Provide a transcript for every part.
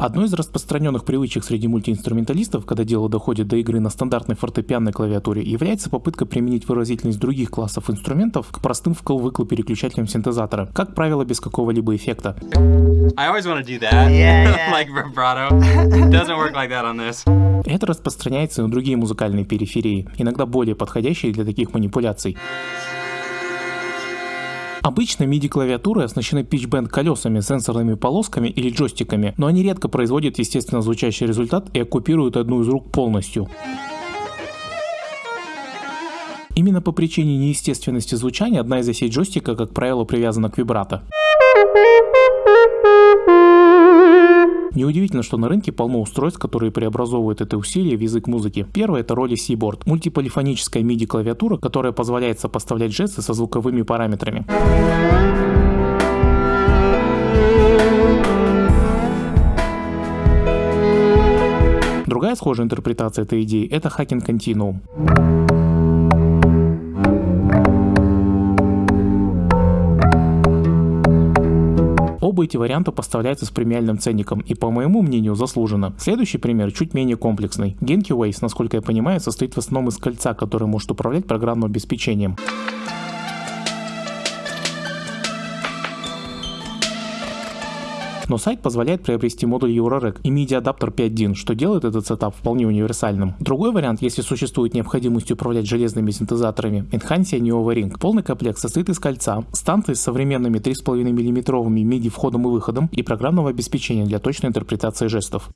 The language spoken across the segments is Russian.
Одной из распространенных привычек среди мультиинструменталистов, когда дело доходит до игры на стандартной фортепианной клавиатуре, является попытка применить выразительность других классов инструментов к простым вкл-выкл переключателям синтезатора, как правило, без какого-либо эффекта. Это распространяется и на другие музыкальные периферии, иногда более подходящие для таких манипуляций. Обычно MIDI-клавиатуры оснащены pitch-bend колесами, сенсорными полосками или джойстиками, но они редко производят естественно звучащий результат и оккупируют одну из рук полностью. Именно по причине неестественности звучания одна из осей джойстика, как правило, привязана к вибрато. Неудивительно, что на рынке полно устройств, которые преобразовывают это усилие в язык музыки. Первое это роли Seaboard, мультиполифоническая MIDI клавиатура, которая позволяет сопоставлять жесты со звуковыми параметрами. Другая схожая интерпретация этой идеи это Hacking Continuum. Оба эти варианта поставляются с премиальным ценником и, по моему мнению, заслуженно. Следующий пример чуть менее комплексный. Genki Waze, насколько я понимаю, состоит в основном из кольца, которое может управлять программным обеспечением. Но сайт позволяет приобрести модуль Eurorack и MIDI-адаптер 5.1, что делает этот сетап вполне универсальным. Другой вариант, если существует необходимость управлять железными синтезаторами, Enhancia Neo Ring. Полный комплект состоит из кольца, станции с современными 3,5 мм MIDI входом и выходом и программного обеспечения для точной интерпретации жестов.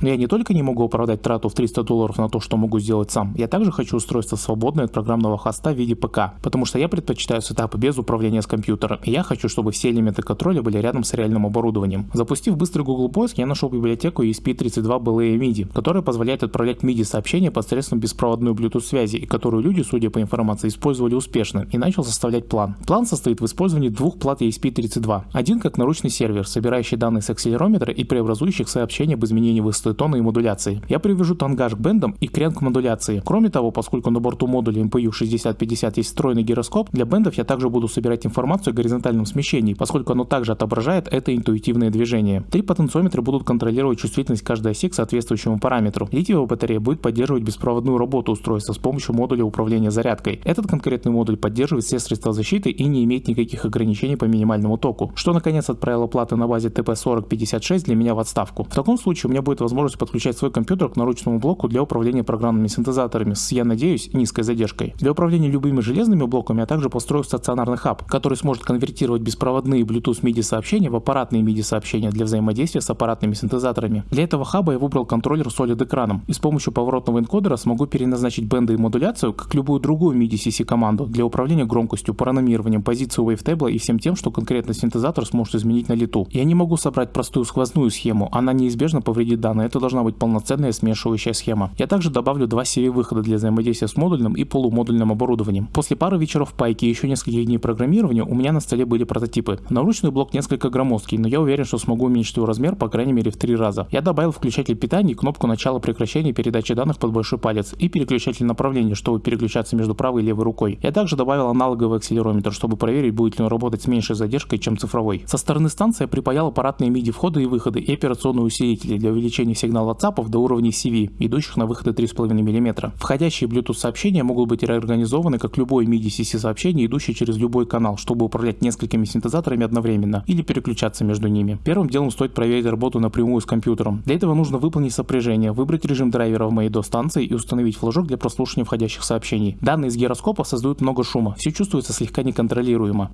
Но я не только не могу оправдать трату в 300 долларов на то, что могу сделать сам, я также хочу устройство свободное от программного хоста в виде ПК, потому что я предпочитаю сетапы без управления с компьютера, и я хочу, чтобы все элементы контроля были рядом с реальным оборудованием. Запустив быстрый Google поиск, я нашел библиотеку ESP32 BLE MIDI, которая позволяет отправлять MIDI сообщения посредством беспроводной Bluetooth связи, и которую люди, судя по информации, использовали успешно, и начал составлять план. План состоит в использовании двух плат ESP32. Один как наручный сервер, собирающий данные с акселерометра и преобразующих сообщения об изменении высоты тона и модуляции. Я привяжу тангаж к бендам и крен к модуляции. Кроме того, поскольку на борту модуля MPU 6050 есть встроенный гироскоп, для бендов я также буду собирать информацию о горизонтальном смещении, поскольку оно также отображает это интуитивное движение. Три потенциометра будут контролировать чувствительность каждой оси к соответствующему параметру. Литиевая батарея будет поддерживать беспроводную работу устройства с помощью модуля управления зарядкой. Этот конкретный модуль поддерживает все средства защиты и не имеет никаких ограничений по минимальному току, что наконец отправило платы на базе TP4056 для меня в отставку. В таком случае у меня будет возможность возможность подключать свой компьютер к наручному блоку для управления программными синтезаторами с, я надеюсь, низкой задержкой. Для управления любыми железными блоками я также построю стационарный хаб, который сможет конвертировать беспроводные Bluetooth MIDI сообщения в аппаратные MIDI сообщения для взаимодействия с аппаратными синтезаторами. Для этого хаба я выбрал контроллер с OLED экраном и с помощью поворотного энкодера смогу переназначить бенды и модуляцию как любую другую MIDI CC команду для управления громкостью, параномированием, позицией wavetable и всем тем, что конкретно синтезатор сможет изменить на лету. Я не могу собрать простую сквозную схему, она неизбежно повредит данные, это должна быть полноценная смешивающая схема. Я также добавлю два CV-выхода для взаимодействия с модульным и полумодульным оборудованием. После пары вечеров пайки и еще нескольких дней программирования у меня на столе были прототипы. Наручный блок несколько громоздкий, но я уверен, что смогу уменьшить его размер по крайней мере в три раза. Я добавил включатель питания и кнопку начала прекращения передачи данных под большой палец и переключатель направления, чтобы переключаться между правой и левой рукой. Я также добавил аналоговый акселерометр, чтобы проверить, будет ли он работать с меньшей задержкой, чем цифровой. Со стороны станции я припаял аппаратные MIDI входы и выходы и операционные усилители для увеличения сигнала WhatsApp до уровней CV, идущих на выходы 3,5 мм. Входящие Bluetooth сообщения могут быть реорганизованы как любое MIDI-CC сообщение, идущее через любой канал, чтобы управлять несколькими синтезаторами одновременно или переключаться между ними. Первым делом стоит проверить работу напрямую с компьютером. Для этого нужно выполнить сопряжение, выбрать режим драйвера в до станции и установить флажок для прослушивания входящих сообщений. Данные из гироскопа создают много шума, все чувствуется слегка неконтролируемо.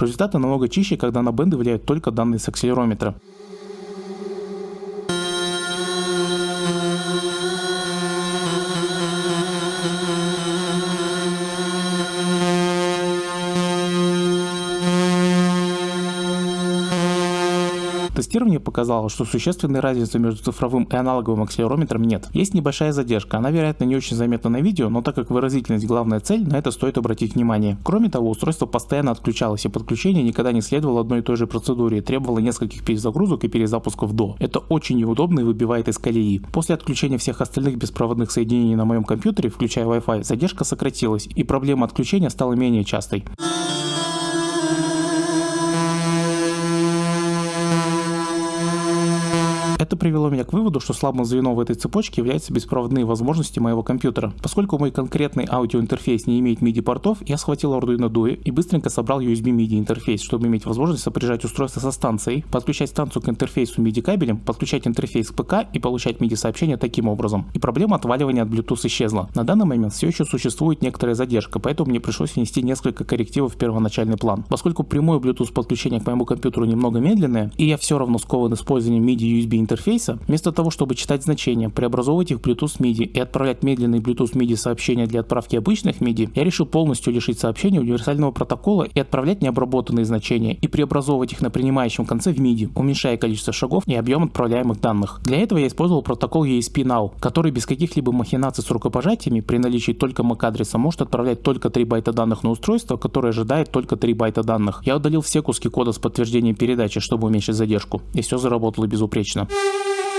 Результаты намного чище, когда на бенды влияют только данные с акселерометра. Тестирование показало, что существенной разницы между цифровым и аналоговым акселерометром нет. Есть небольшая задержка, она вероятно не очень заметна на видео, но так как выразительность главная цель, на это стоит обратить внимание. Кроме того, устройство постоянно отключалось и подключение никогда не следовало одной и той же процедуре, требовало нескольких перезагрузок и перезапусков до. Это очень неудобно и выбивает из колеи. После отключения всех остальных беспроводных соединений на моем компьютере, включая Wi-Fi, задержка сократилась и проблема отключения стала менее частой. Это привело меня к выводу, что слабым звеном в этой цепочке являются беспроводные возможности моего компьютера. Поскольку мой конкретный аудиоинтерфейс не имеет MIDI портов, я схватил Arduino Duo и быстренько собрал USB MIDI интерфейс, чтобы иметь возможность сопряжать устройство со станцией, подключать станцию к интерфейсу MIDI кабелем, подключать интерфейс к ПК и получать MIDI сообщения таким образом. И проблема отваливания от Bluetooth исчезла. На данный момент все еще существует некоторая задержка, поэтому мне пришлось внести несколько коррективов в первоначальный план. Поскольку прямое Bluetooth подключение к моему компьютеру немного медленное, и я все равно скован использованием MIDI USB интерфейса, вместо того, чтобы читать значения, преобразовывать их в Bluetooth MIDI и отправлять медленные Bluetooth MIDI сообщения для отправки обычных MIDI, я решил полностью лишить сообщения универсального протокола и отправлять необработанные значения и преобразовывать их на принимающем конце в MIDI, уменьшая количество шагов и объем отправляемых данных. Для этого я использовал протокол ESP-NOW, который без каких-либо махинаций с рукопожатиями при наличии только MAC-адреса может отправлять только 3 байта данных на устройство, которое ожидает только 3 байта данных. Я удалил все куски кода с подтверждением передачи, чтобы уменьшить задержку, и все заработало безупречно. Thank you.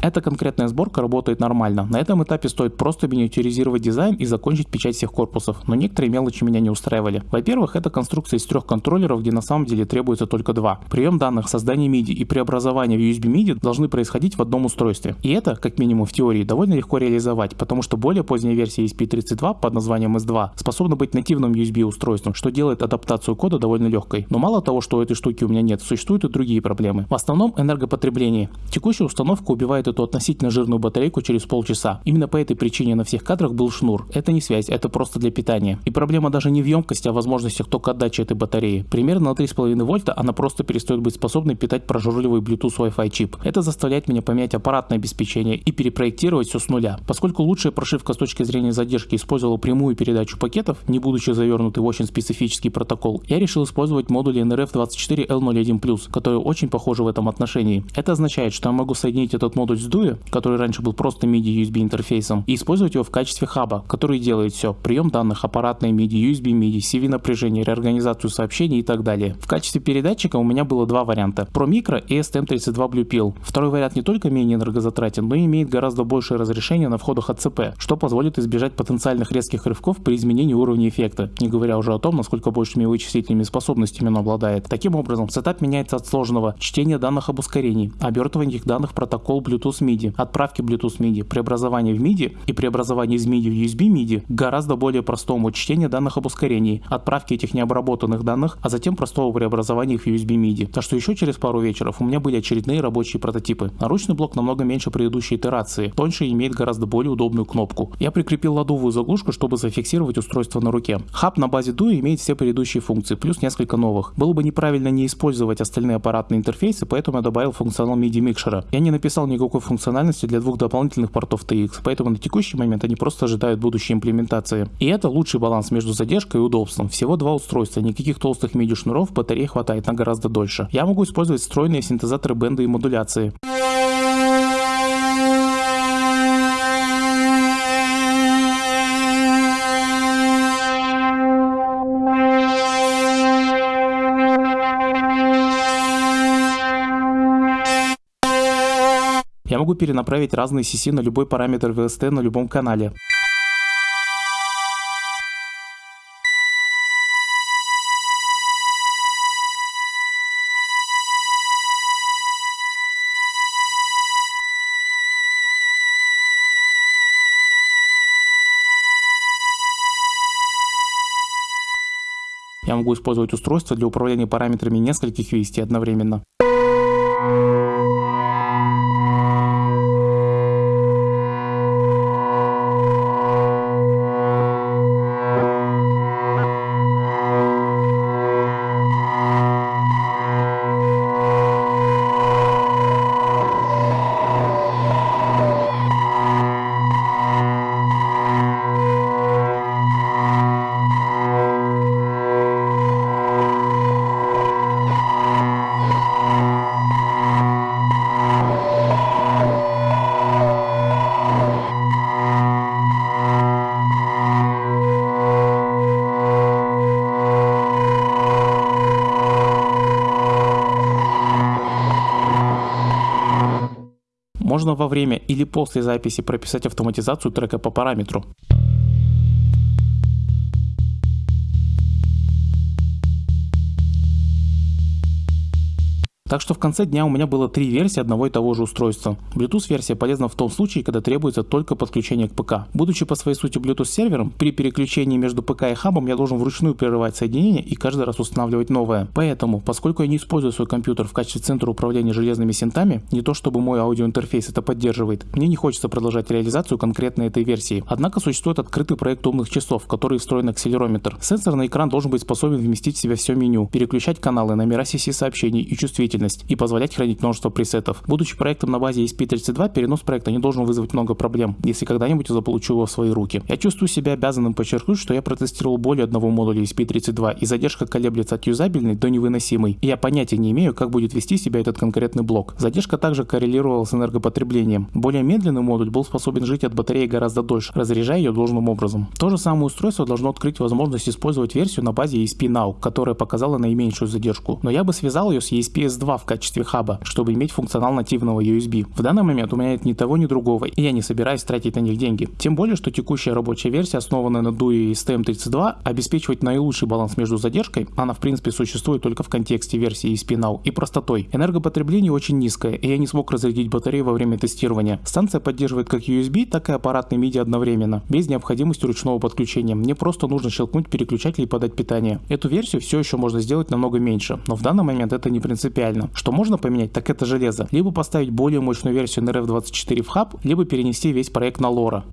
Эта конкретная сборка работает нормально. На этом этапе стоит просто миниатюризировать дизайн и закончить печать всех корпусов, но некоторые мелочи меня не устраивали. Во-первых, это конструкция из трех контроллеров, где на самом деле требуется только два. Прием данных, создание MIDI и преобразование в USB MIDI должны происходить в одном устройстве. И это, как минимум в теории, довольно легко реализовать, потому что более поздняя версия ESP32 под названием S2 способна быть нативным USB устройством, что делает адаптацию кода довольно легкой. Но мало того, что этой штуки у меня нет, существуют и другие проблемы. В основном энергопотребление. Текущая установка убивает эту относительно жирную батарейку через полчаса. Именно по этой причине на всех кадрах был шнур. Это не связь, это просто для питания. И проблема даже не в емкости, а в возможностях тока отдачи этой батареи. Примерно на 3,5 вольта она просто перестает быть способной питать прожорливый Bluetooth Wi-Fi чип. Это заставляет меня поменять аппаратное обеспечение и перепроектировать все с нуля. Поскольку лучшая прошивка с точки зрения задержки использовала прямую передачу пакетов, не будучи завернутой в очень специфический протокол, я решил использовать модули NRF24L01+, которые очень похожи в этом отношении. Это означает, что я могу соединить этот модуль с DUI, который раньше был просто MIDI USB интерфейсом, и использовать его в качестве хаба, который делает все. Прием данных, аппаратные MIDI, USB MIDI, CV напряжение, реорганизацию сообщений и так далее. В качестве передатчика у меня было два варианта. Pro Micro и STM32 Blue Pill. Второй вариант не только менее энергозатратен, но и имеет гораздо большее разрешение на входах ACP, что позволит избежать потенциальных резких рывков при изменении уровня эффекта, не говоря уже о том, насколько большими вычислительными способностями он обладает. Таким образом, сетап меняется от сложного чтения данных об ускорении, обертывания этих данных протокол Bluetooth MIDI, отправки Bluetooth MIDI, преобразования в MIDI и преобразования из MIDI в USB MIDI гораздо более простому чтению данных об ускорении, отправки этих необработанных данных, а затем простого преобразования их в USB MIDI. Так что еще через пару вечеров у меня были очередные рабочие прототипы. Наручный блок намного меньше предыдущей итерации, тоньше и имеет гораздо более удобную кнопку. Я прикрепил ладовую заглушку, чтобы зафиксировать устройство на руке. Хаб на базе Due имеет все предыдущие функции, плюс несколько новых. Было бы неправильно не использовать остальные аппаратные интерфейсы, поэтому я добавил функционал MIDI микшера. Я не написал никакой функциональности для двух дополнительных портов TX, поэтому на текущий момент они просто ожидают будущей имплементации. И это лучший баланс между задержкой и удобством. Всего два устройства, никаких толстых MIDI шнуров, батареи хватает на гораздо дольше. Я могу использовать встроенные синтезаторы бенда и модуляции. Могу перенаправить разные CC на любой параметр VST на любом канале. Я могу использовать устройство для управления параметрами нескольких VST одновременно. Можно во время или после записи прописать автоматизацию трека по параметру. Так что в конце дня у меня было три версии одного и того же устройства. Bluetooth версия полезна в том случае, когда требуется только подключение к ПК. Будучи по своей сути Bluetooth сервером, при переключении между ПК и хабом я должен вручную прерывать соединение и каждый раз устанавливать новое. Поэтому, поскольку я не использую свой компьютер в качестве центра управления железными синтами, не то чтобы мой аудиоинтерфейс это поддерживает, мне не хочется продолжать реализацию конкретно этой версии. Однако существует открытый проект умных часов, в который встроен акселерометр. Сенсорный экран должен быть способен вместить в себя все меню, переключать каналы, номера CC сообщений и чувствительность производительность и позволять хранить множество пресетов. Будучи проектом на базе ESP32, перенос проекта не должен вызвать много проблем, если когда-нибудь я заполучу его в свои руки. Я чувствую себя обязанным подчеркнуть, что я протестировал более одного модуля ESP32 и задержка колеблется от юзабельной до невыносимой. И я понятия не имею, как будет вести себя этот конкретный блок. Задержка также коррелировала с энергопотреблением. Более медленный модуль был способен жить от батареи гораздо дольше, разряжая ее должным образом. То же самое устройство должно открыть возможность использовать версию на базе ESP Now, которая показала наименьшую задержку. Но я бы связал ее с ESP-S2 в качестве хаба, чтобы иметь функционал нативного USB. В данный момент у меня нет ни того, ни другого, и я не собираюсь тратить на них деньги. Тем более, что текущая рабочая версия, основанная на DUI и STM32, обеспечивает наилучший баланс между задержкой, она в принципе существует только в контексте версии ESP Now, и простотой. Энергопотребление очень низкое, и я не смог разрядить батарею во время тестирования. Станция поддерживает как USB, так и аппаратный MIDI одновременно, без необходимости ручного подключения. Мне просто нужно щелкнуть переключатель и подать питание. Эту версию все еще можно сделать намного меньше, но в данный момент это не принципиально. Что можно поменять, так это железо. Либо поставить более мощную версию NRF24 в хаб, либо перенести весь проект на Lora.